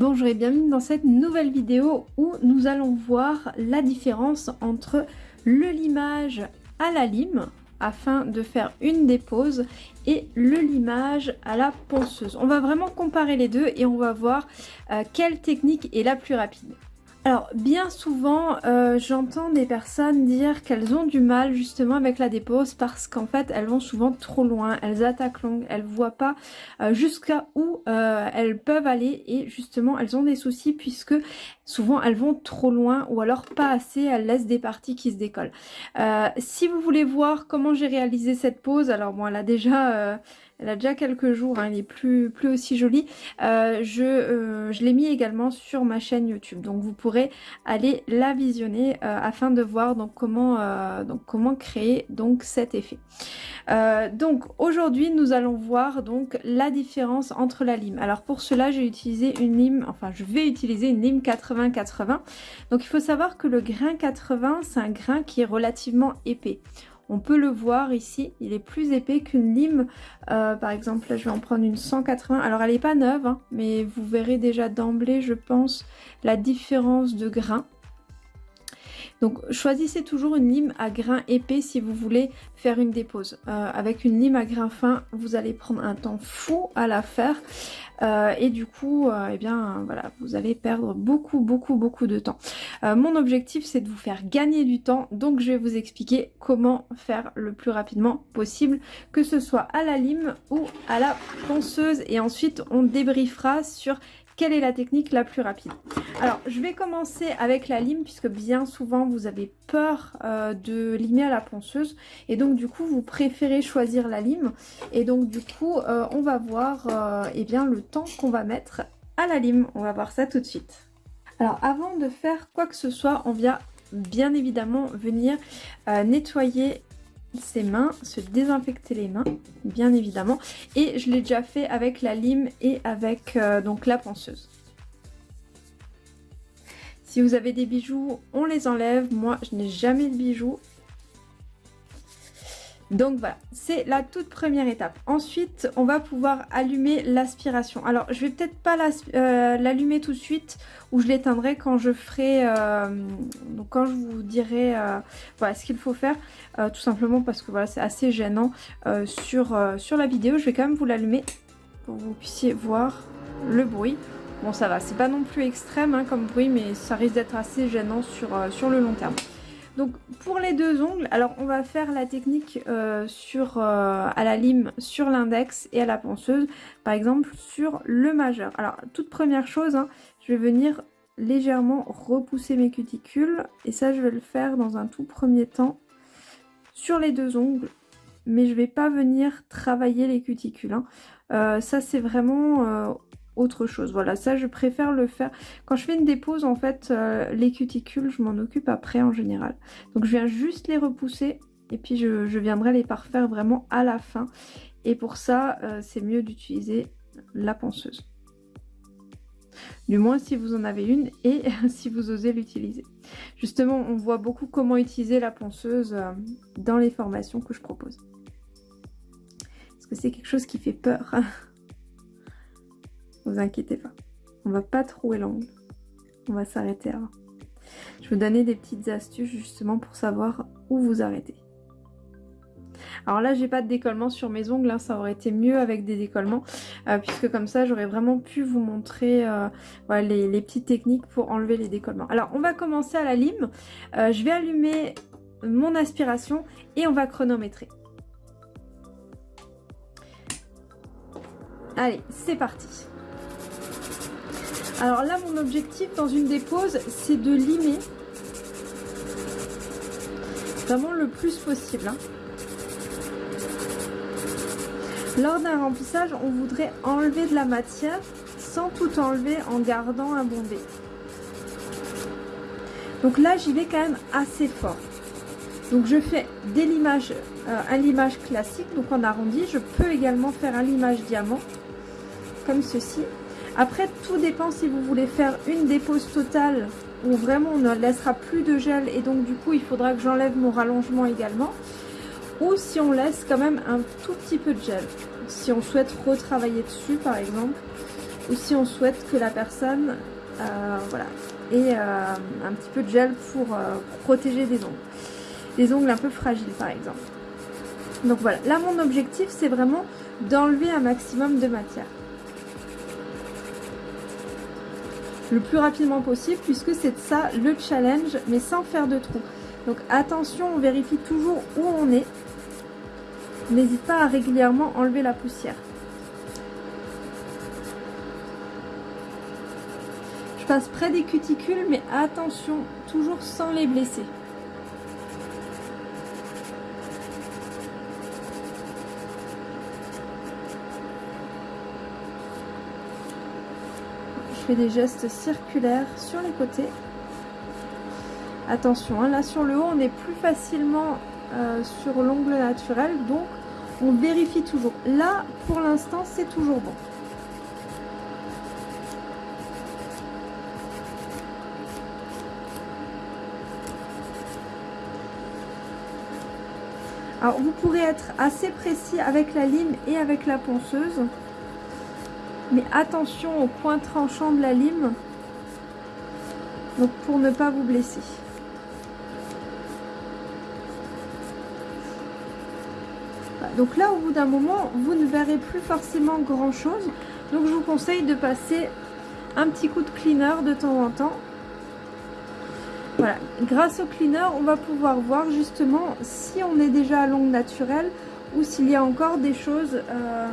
Bonjour et bienvenue dans cette nouvelle vidéo où nous allons voir la différence entre le limage à la lime afin de faire une dépose et le limage à la ponceuse. On va vraiment comparer les deux et on va voir euh, quelle technique est la plus rapide. Alors bien souvent euh, j'entends des personnes dire qu'elles ont du mal justement avec la dépose parce qu'en fait elles vont souvent trop loin, elles attaquent longue, elles voient pas euh, jusqu'à où euh, elles peuvent aller et justement elles ont des soucis puisque souvent elles vont trop loin ou alors pas assez, elles laissent des parties qui se décollent. si vous voulez voir comment j'ai réalisé cette pose, alors bon elle a déjà elle a déjà quelques jours, hein, elle est plus, aussi jolie. Euh, je euh, je l'ai mis également sur ma chaîne YouTube, donc vous pourrez aller la visionner euh, afin de voir comment, créer cet effet. donc aujourd'hui nous allons voir la différence entre la lime. Alors pour cela j'ai utilisé une lime, enfin je vais utiliser une lime 80-80. Donc il faut savoir que le grain 80 c'est un grain qui est relativement épais. On peut le voir ici, il est plus épais qu'une lime. Euh, par exemple, là je vais en prendre une 180. Alors elle n'est pas neuve, hein, mais vous verrez déjà d'emblée, je pense, la différence de grain. Donc choisissez toujours une lime à grain épais si vous voulez faire une dépose. Euh, avec une lime à grain fin, vous allez prendre un temps fou à la faire. Euh, et du coup, euh, eh bien voilà, vous allez perdre beaucoup, beaucoup, beaucoup de temps. mon objectif, c'est de vous faire gagner du temps. Donc je vais vous expliquer comment faire le plus rapidement possible, que ce soit à la lime ou à la ponceuse. Et ensuite, on débriefera sur quelle est la technique la plus rapide Alors, je vais commencer avec la lime, puisque bien souvent, vous avez peur euh, de limer à la ponceuse. Et donc, du coup, vous préférez choisir la lime. Et donc, du coup, euh, on va voir euh, eh bien, le temps qu'on va mettre à la lime. On va voir ça tout de suite. Alors, avant de faire quoi que ce soit, on vient bien évidemment venir nettoyer ses mains, se désinfecter les mains, bien évidemment. Et je l'ai déjà fait avec la lime et avec euh, donc la ponceuse. Si vous avez des bijoux, on les enlève. Moi, je n'ai jamais de bijoux. Donc voilà, c'est la toute première étape. Ensuite, on va pouvoir allumer l'aspiration. Alors, je vais peut-être pas euh, l'allumer tout de suite ou je l'éteindrai quand je ferai, euh, quand je vous dirai euh, ce qu'il faut faire. tout simplement parce que voilà, c'est assez gênant sur, la vidéo. Je vais quand même vous l'allumer pour que vous puissiez voir le bruit. Bon, ça va, c'est pas non plus extrême hein, comme bruit, mais ça risque d'être assez gênant sur le long terme. Donc pour les deux ongles, alors on va faire la technique euh, euh, à la lime sur l'index et à la ponceuse, par exemple sur le majeur. Alors toute première chose, hein, je vais venir légèrement repousser mes cuticules et ça je vais le faire dans un tout premier temps sur les deux ongles mais je vais pas venir travailler les cuticules. Hein. Euh, ça c'est vraiment autre chose. Voilà, ça je préfère le faire. Quand je fais une dépose, en fait, euh, les cuticules, je m'en occupe après en général. Donc je viens juste les repousser et puis je, viendrai les parfaire vraiment à la fin. Et pour ça, euh, c'est mieux d'utiliser la ponceuse. Du moins si vous en avez une et si vous osez l'utiliser. Justement, on voit beaucoup comment utiliser la ponceuse euh, dans les formations que je propose. Parce que c'est quelque chose qui fait peur. vous inquiétez pas. On va pas trouer l'angle. On va s'arrêter avant. Je vais vous donner des petites astuces justement pour savoir où vous arrêter. Alors là, j'ai pas de décollement sur mes ongles, hein. ça aurait été mieux avec des décollements, euh, puisque comme ça, j'aurais vraiment pu vous montrer euh, les, petites techniques pour enlever les décollements. Alors, on va commencer à la lime. Euh, je vais allumer mon aspiration et on va chronométrer. Allez, c'est parti alors là, mon objectif dans une dépose, c'est de limer vraiment le plus possible. Hein. Lors d'un remplissage, on voudrait enlever de la matière sans tout enlever en gardant un bombé. Donc là, j'y vais quand même assez fort. Donc je fais des limages, euh, un limage classique, donc en arrondi. Je peux également faire un limage diamant, comme ceci. Après, tout dépend si vous voulez faire une dépose totale où vraiment on ne laissera plus de gel et donc du coup il faudra que j'enlève mon rallongement également. Ou si on laisse quand même un tout petit peu de gel. Si on souhaite retravailler dessus par exemple, ou si on souhaite que la personne voilà, ait un petit peu de gel pour, pour protéger des ongles. Des ongles un peu fragiles par exemple. Donc voilà, là mon objectif c'est vraiment d'enlever un maximum de matière. Le plus rapidement possible puisque c'est ça le challenge mais sans faire de trous. Donc attention, on vérifie toujours où on est. N'hésite pas à régulièrement enlever la poussière. Je passe près des cuticules mais attention, toujours sans les blesser. Des gestes circulaires sur les côtés. Attention, hein, là sur le haut, on est plus facilement euh, sur l'ongle naturel, donc on vérifie toujours. Là, pour l'instant, c'est toujours bon. Alors, vous pourrez être assez précis avec la lime et avec la ponceuse. Mais attention au point tranchant de la lime. Donc pour ne pas vous blesser. Donc là, au bout d'un moment, vous ne verrez plus forcément grand chose. Donc je vous conseille de passer un petit coup de cleaner de temps en temps. Voilà, grâce au cleaner, on va pouvoir voir justement si on est déjà à longue naturelle ou s'il y a encore des choses, euh,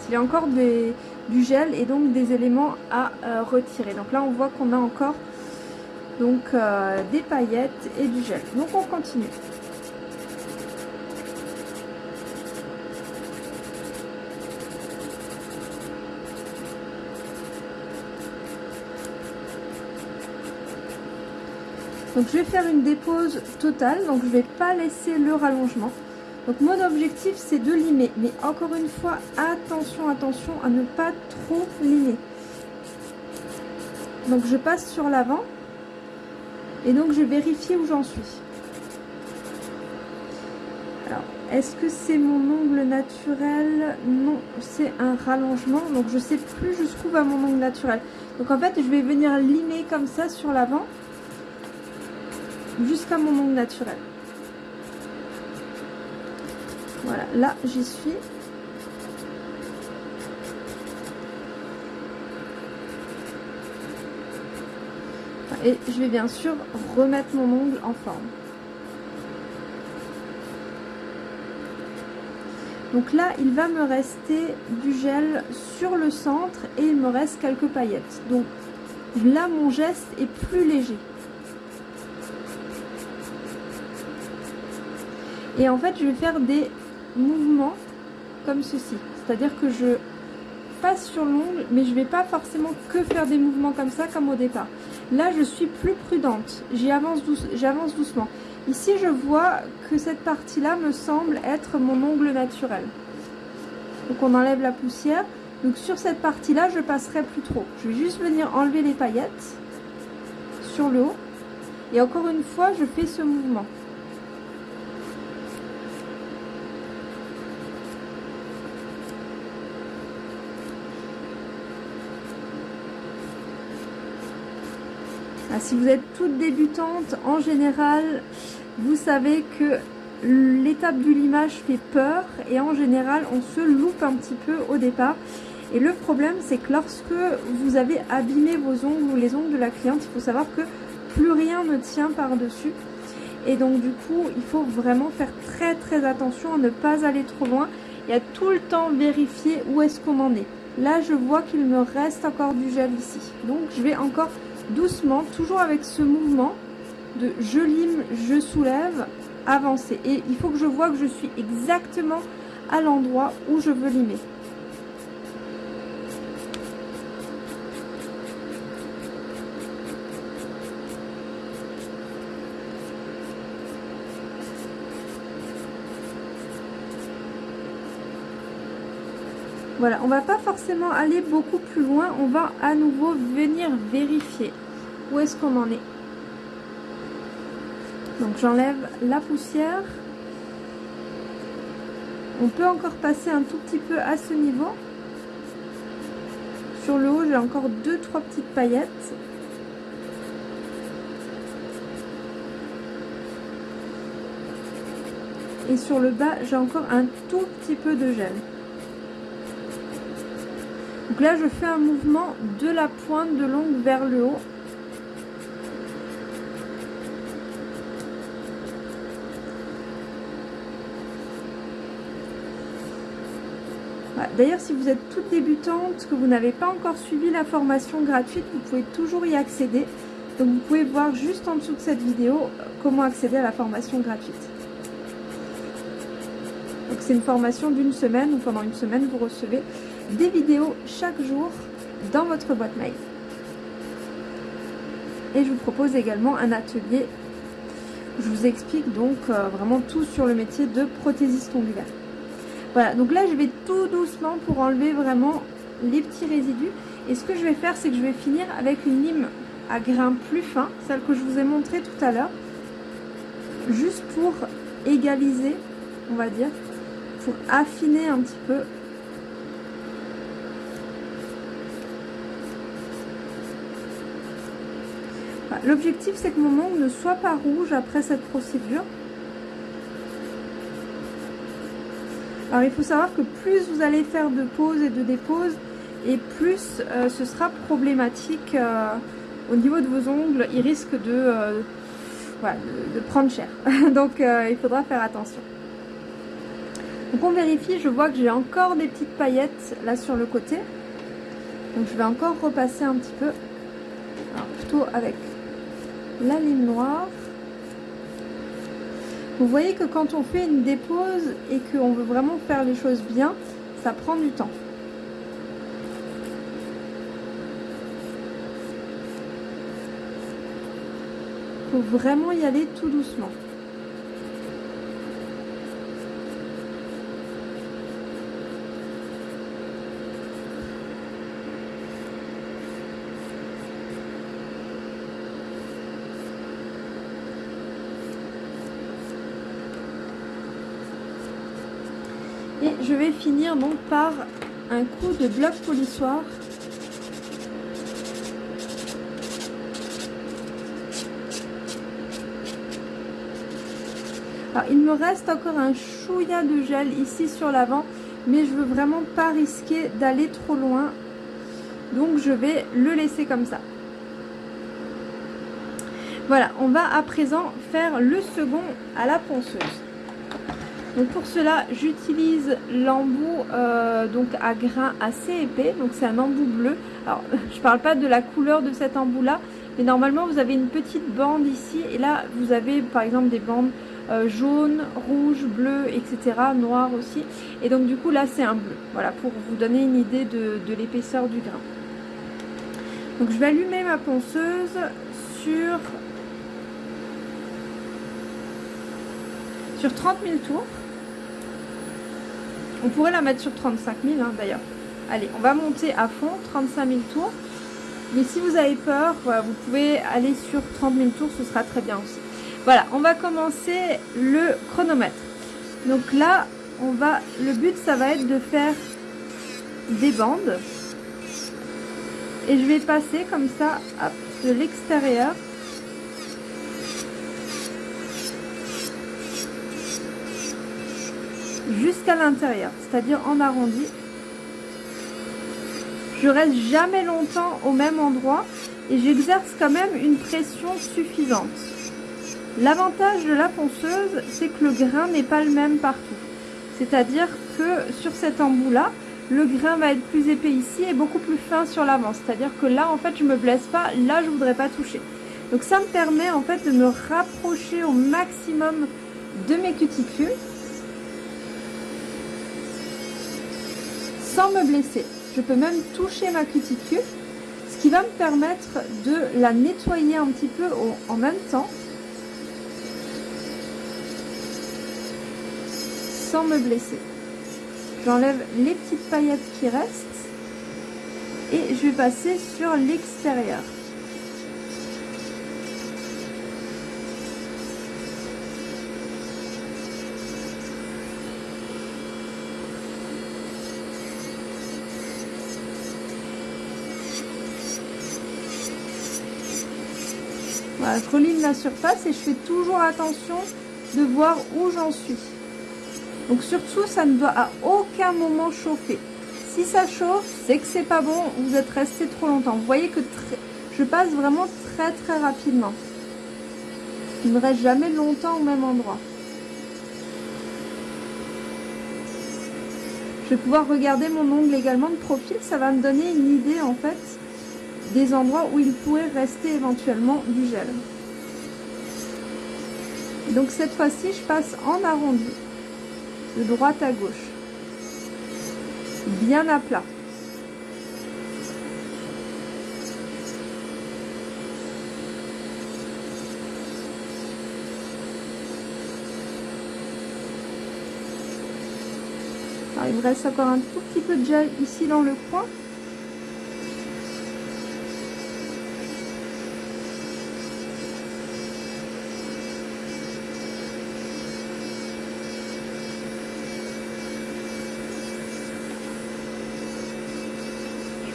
s'il y a encore des, du gel et donc des éléments à euh, retirer. Donc là on voit qu'on a encore donc euh, des paillettes et du gel. Donc on continue. Donc je vais faire une dépose totale, donc je vais pas laisser le rallongement. Donc mon objectif c'est de limer. Mais encore une fois, attention, attention à ne pas trop limer. Donc je passe sur l'avant. Et donc je vérifie où j'en suis. Alors, est-ce que c'est mon ongle naturel? Non, c'est un rallongement. Donc je sais plus jusqu'où va mon ongle naturel. Donc en fait, je vais venir limer comme ça sur l'avant jusqu'à mon ongle naturel. Voilà, là j'y suis. Et je vais bien sûr remettre mon ongle en forme. Donc là, il va me rester du gel sur le centre et il me reste quelques paillettes. Donc là, mon geste est plus léger. Et en fait, je vais faire des mouvement comme ceci. C'est-à-dire que je passe sur l'ongle, mais je vais pas forcément que faire des mouvements comme ça, comme au départ. Là, je suis plus prudente. J'avance doucement. Ici, je vois que cette partie-là me semble être mon ongle naturel. Donc, on enlève la poussière. Donc, sur cette partie-là, je passerai plus trop. Je vais juste venir enlever les paillettes sur le haut. Et encore une fois, je fais ce mouvement. Si vous êtes toute débutante, en général, vous savez que l'étape du limage fait peur et en général, on se loupe un petit peu au départ. Et le problème, c'est que lorsque vous avez abîmé vos ongles ou les ongles de la cliente, il faut savoir que plus rien ne tient par-dessus. Et donc du coup, il faut vraiment faire très très attention à ne pas aller trop loin et à tout le temps vérifier où est-ce qu'on en est. Là, je vois qu'il me reste encore du gel ici. Donc, je vais encore doucement, toujours avec ce mouvement de je lime, je soulève, avancer. Et il faut que je vois que je suis exactement à l'endroit où je veux limer. Voilà, on va pas forcément aller beaucoup plus loin, on va à nouveau venir vérifier où est-ce qu'on en est. Donc j'enlève la poussière. On peut encore passer un tout petit peu à ce niveau Sur le haut, j'ai encore deux, trois petites paillettes. Et sur le bas, j'ai encore un tout petit peu de gel. Donc là, je fais un mouvement de la pointe de l'ongle vers le haut. D'ailleurs, si vous êtes toute débutante, que vous n'avez pas encore suivi la formation gratuite, vous pouvez toujours y accéder. Donc vous pouvez voir juste en dessous de cette vidéo euh, comment accéder à la formation gratuite. Donc c'est une formation d'une semaine, où pendant une semaine, vous recevez des vidéos chaque jour dans votre boîte mail. Et je vous propose également un atelier. Je vous explique donc euh, vraiment tout sur le métier de prothésiste ongulaire. Voilà, donc là je vais tout doucement pour enlever vraiment les petits résidus. Et ce que je vais faire, c'est que je vais finir avec une lime à grains plus fins, celle que je vous ai montré tout à l'heure. Juste pour égaliser, on va dire, pour affiner un petit peu L'objectif, c'est que mon ongle ne soit pas rouge après cette procédure. Alors, il faut savoir que plus vous allez faire de pauses et de déposes, et plus euh, ce sera problématique euh, au niveau de vos ongles. Il risque de, euh, de, prendre cher. Donc, il faudra faire attention. Donc, on vérifie. Je vois que j'ai encore des petites paillettes là sur le côté. Donc, je vais encore repasser un petit peu. Alors, plutôt avec la ligne noire. Vous voyez que quand on fait une dépose et qu'on veut vraiment faire les choses bien, ça prend du temps. Il faut vraiment y aller tout doucement. Et je vais finir donc par un coup de bloc polissoir. Alors il me reste encore un chouïa de gel ici sur l'avant, mais je veux vraiment pas risquer d'aller trop loin. Donc je vais le laisser comme ça. Voilà, on va à présent faire le second à la ponceuse. Donc pour cela, j'utilise l'embout euh, à grains assez épais. Donc c'est un embout bleu. Alors je parle pas de la couleur de cet embout là, mais normalement vous avez une petite bande ici et là vous avez par exemple des bandes euh, jaunes, rouges, bleues, etc. Noires aussi. Et donc du coup là c'est un bleu. Voilà pour vous donner une idée de, de l'épaisseur du grain. Donc je vais allumer ma ponceuse sur sur 30 000 tours. On pourrait la mettre sur 35 000 hein, d'ailleurs. Allez, on va monter à fond, 35 000 tours. Mais si vous avez peur, vous pouvez aller sur 30 000 tours, ce sera très bien aussi. Voilà, on va commencer le chronomètre. Donc là, on va, le but, ça va être de faire des bandes. Et je vais passer comme ça de l'extérieur jusqu'à l'intérieur, c'est-à-dire en arrondi. Je reste jamais longtemps au même endroit et j'exerce quand même une pression suffisante. L'avantage de la ponceuse, c'est que le grain n'est pas le même partout. C'est-à-dire que sur cet embout-là, le grain va être plus épais ici et beaucoup plus fin sur l'avant. C'est-à-dire que là, en fait, je me blesse pas. Là, je voudrais pas toucher. Donc ça me permet en fait de me rapprocher au maximum de mes cuticules sans me blesser. Je peux même toucher ma cuticule, ce qui va me permettre de la nettoyer un petit peu en même temps, sans me blesser. J'enlève les petites paillettes qui restent et je vais passer sur l'extérieur. Je la surface et je fais toujours attention de voir où j'en suis. Donc surtout, ça ne doit à aucun moment chauffer. Si ça chauffe, c'est que c'est pas bon, vous êtes resté trop longtemps. Vous voyez que je passe vraiment très très rapidement. Il ne reste jamais longtemps au même endroit. Je vais pouvoir regarder mon ongle également de profil. Ça va me donner une idée en fait des endroits où il pourrait rester éventuellement du gel. Donc cette fois-ci, je passe en arrondi, de droite à gauche, bien à plat. il me reste encore un tout petit peu de gel ici dans le coin.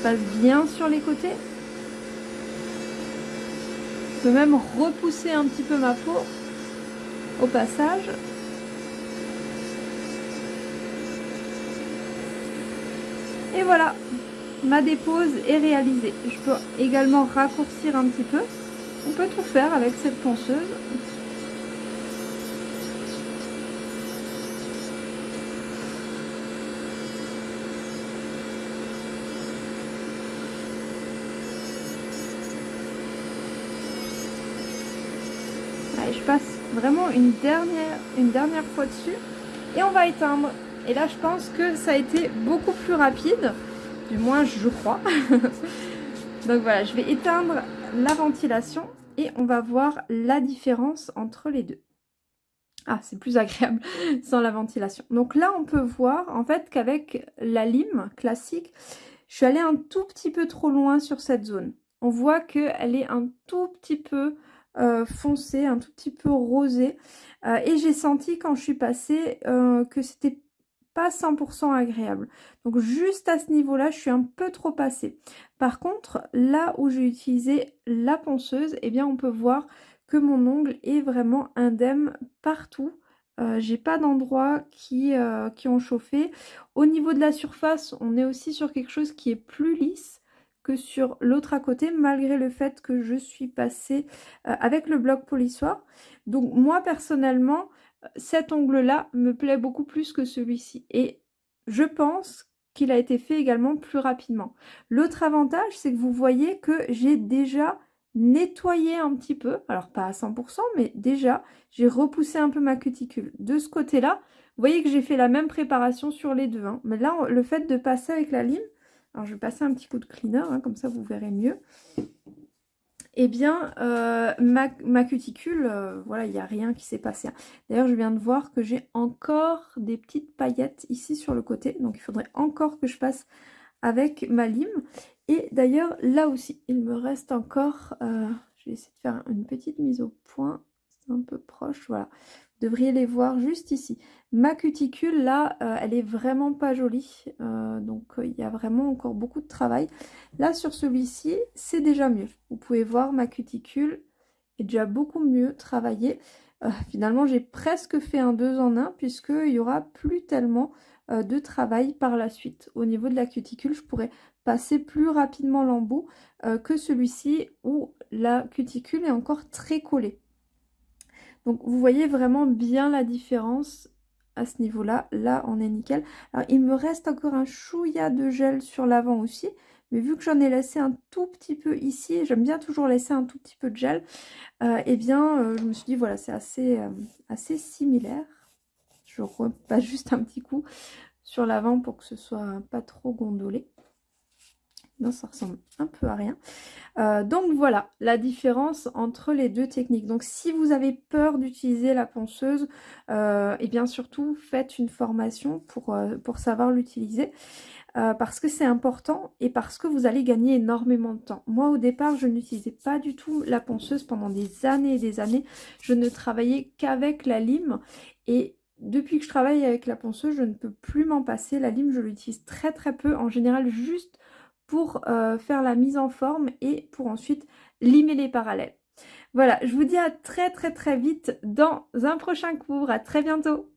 Passe bien sur les côtés. Je peux même repousser un petit peu ma peau au passage. Et voilà, ma dépose est réalisée. Je peux également raccourcir un petit peu. On peut tout faire avec cette ponceuse. je passe vraiment une dernière, une dernière fois dessus et on va éteindre. Et là, je pense que ça a été beaucoup plus rapide, du moins je crois. Donc voilà, je vais éteindre la ventilation et on va voir la différence entre les deux. Ah, c'est plus agréable sans la ventilation. Donc là, on peut voir en fait qu'avec la lime classique, je suis allée un tout petit peu trop loin sur cette zone. On voit qu'elle est un tout petit peu euh, foncé, un tout petit peu rosé. Euh, et j'ai senti quand je suis passée euh, que c'était pas 100% agréable. Donc juste à ce niveau-là, je suis un peu trop passée. Par contre, là où j'ai utilisé la ponceuse, eh bien on peut voir que mon ongle est vraiment indemne partout. j'ai pas d'endroits qui, qui ont chauffé. Au niveau de la surface, on est aussi sur quelque chose qui est plus lisse que sur l'autre à côté, malgré le fait que je suis passée euh, avec le bloc polissoir. Donc moi, personnellement, cet ongle-là me plaît beaucoup plus que celui-ci. Et je pense qu'il a été fait également plus rapidement. L'autre avantage, c'est que vous voyez que j'ai déjà nettoyé un petit peu, alors pas à 100%, mais déjà, j'ai repoussé un peu ma cuticule. De ce côté-là, vous voyez que j'ai fait la même préparation sur les deux. Hein. Mais là, le fait de passer avec la lime, alors je vais passer un petit coup de cleaner, hein, comme ça vous verrez mieux. Eh bien, euh, ma, cuticule, euh, voilà, il n'y a rien qui s'est passé. Hein. D'ailleurs, je viens de voir que j'ai encore des petites paillettes ici sur le côté. Donc, il faudrait encore que je passe avec ma lime. Et d'ailleurs, là aussi, il me reste encore... Euh, je vais essayer de faire une petite mise au point. C'est un peu proche, voilà devriez les voir juste ici. Ma cuticule, là, euh, elle est vraiment pas jolie. Euh, donc, euh, il y a vraiment encore beaucoup de travail. Là, sur celui-ci, c'est déjà mieux. Vous pouvez voir, ma cuticule est déjà beaucoup mieux travaillée. finalement, j'ai presque fait un 2 en 1 puisqu'il y aura plus tellement de travail par la suite. Au niveau de la cuticule, je pourrais passer plus rapidement l'embout que celui-ci où la cuticule est encore très collée. Donc vous voyez vraiment bien la différence à ce niveau-là. Là, on est nickel. Alors il me reste encore un chouïa de gel sur l'avant aussi. Mais vu que j'en ai laissé un tout petit peu ici, j'aime bien toujours laisser un tout petit peu de gel, euh, eh bien euh, je me suis dit voilà c'est assez, euh, assez similaire. Je repasse juste un petit coup sur l'avant pour que ce soit pas trop gondolé ça ressemble un peu à rien. Euh, donc voilà la différence entre les deux techniques. Donc si vous avez peur d'utiliser la ponceuse, et euh, eh bien surtout faites une formation pour, euh, pour savoir l'utiliser. parce que c'est important et parce que vous allez gagner énormément de temps. Moi au départ je n'utilisais pas du tout la ponceuse pendant des années et des années. Je ne travaillais qu'avec la lime et depuis que je travaille avec la ponceuse, je ne peux plus m'en passer. La lime, je l'utilise très très peu. En général, juste pour euh, faire la mise en forme et pour ensuite limer les parallèles. Voilà, je vous dis à très très très vite dans un prochain cours. À très bientôt